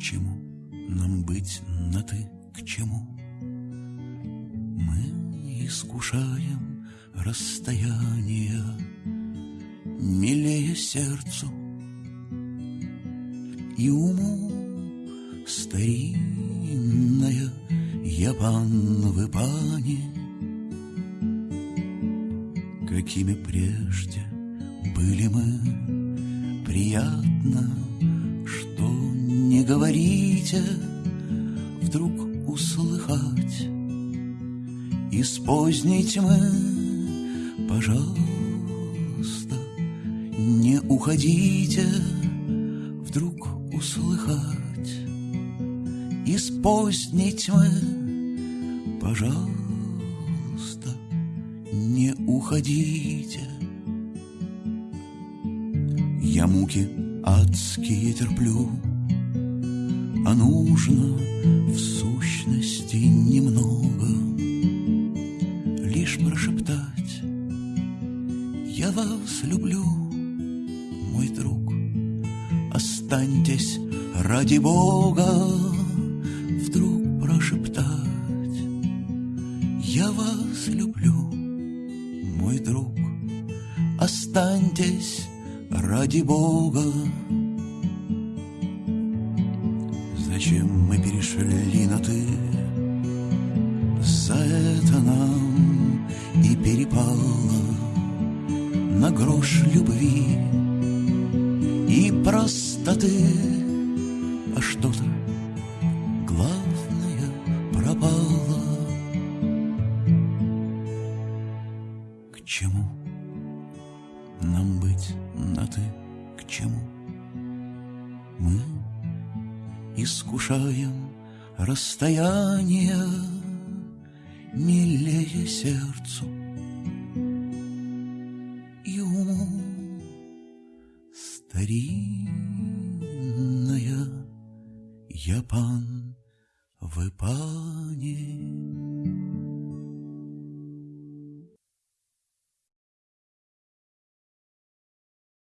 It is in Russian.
чему нам быть на «ты», к чему? Мы искушаем расстояние, Милее сердцу и уму старинная я пан в пани, Какими прежде были мы, приятно, говорите, вдруг услыхать. Из поздней тьмы, пожалуйста, не уходите, вдруг услыхать. Из поздней тьмы, пожалуйста, не уходите. Я муки адские терплю, а нужно в сущности немного Лишь прошептать. «Я вас люблю, мой друг, останьтесь ради Бога» Вдруг прошептать. «Я вас люблю, мой друг, останьтесь ради Бога» Зачем мы перешли на «ты»? За это нам и перепало На грош любви и простоты А что-то главное пропало К чему нам быть на «ты»? К чему? Искушаем расстояние милее сердцу и уму старинная я пан в пане.